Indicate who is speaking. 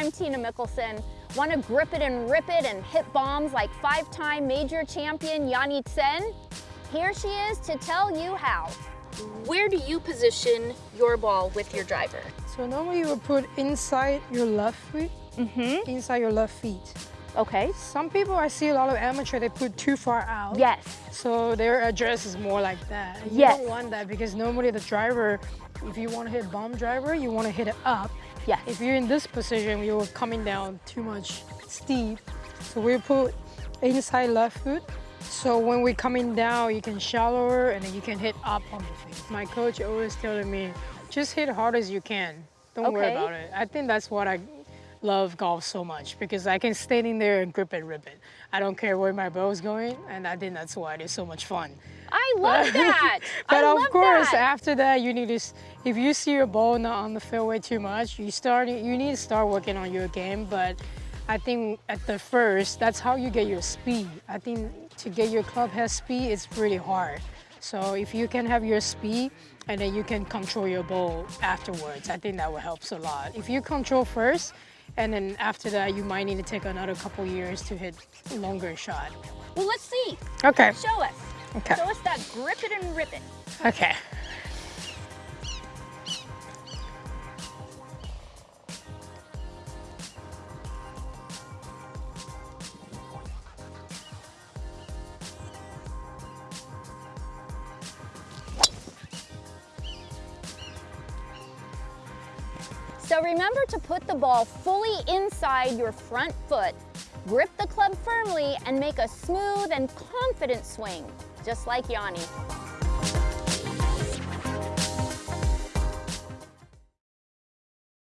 Speaker 1: I'm Tina Mickelson. Want to grip it and rip it and hit bombs like five-time major champion Yani Tseng? Here she is to tell you how. Where do you position your ball with your driver?
Speaker 2: So normally you would put inside your left foot,
Speaker 1: Mm-hmm.
Speaker 2: inside your left feet.
Speaker 1: Okay.
Speaker 2: Some people I see a lot of amateur they put too far out.
Speaker 1: Yes.
Speaker 2: So their address is more like that. You
Speaker 1: Yes.
Speaker 2: don't want that because normally the driver, if you want to hit bomb driver, you want to hit it up.
Speaker 1: Yes.
Speaker 2: If you're in this position, you're coming down too much steep. So we put inside left foot. So when we're coming down, you can shallower and then you can hit up on the feet. My coach always telling me, just hit hard as you can. Don't worry about it. I think that's what I love golf so much because I can stand in there and grip it, rip it. I don't care where my ball is going, and I think that's why it is so much fun.
Speaker 1: I love that.
Speaker 2: But
Speaker 1: I
Speaker 2: of course,
Speaker 1: that.
Speaker 2: after that, you need to. If you see your ball not on the fairway too much, you start. You need to start working on your game. But I think at the first, that's how you get your speed. I think to get your club head speed, it's pretty hard. So if you can have your speed and then you can control your ball afterwards, I think that will help a lot. If you control first, and then after that, you might need to take another couple years to hit longer shot.
Speaker 1: Well, let's see.
Speaker 2: Okay.
Speaker 1: Show us.
Speaker 2: Okay.
Speaker 1: Show us that grip it and rip it.
Speaker 2: Okay.
Speaker 1: So remember to put the ball fully inside your front foot, grip the club firmly, and make a smooth and confident swing, just like Yani.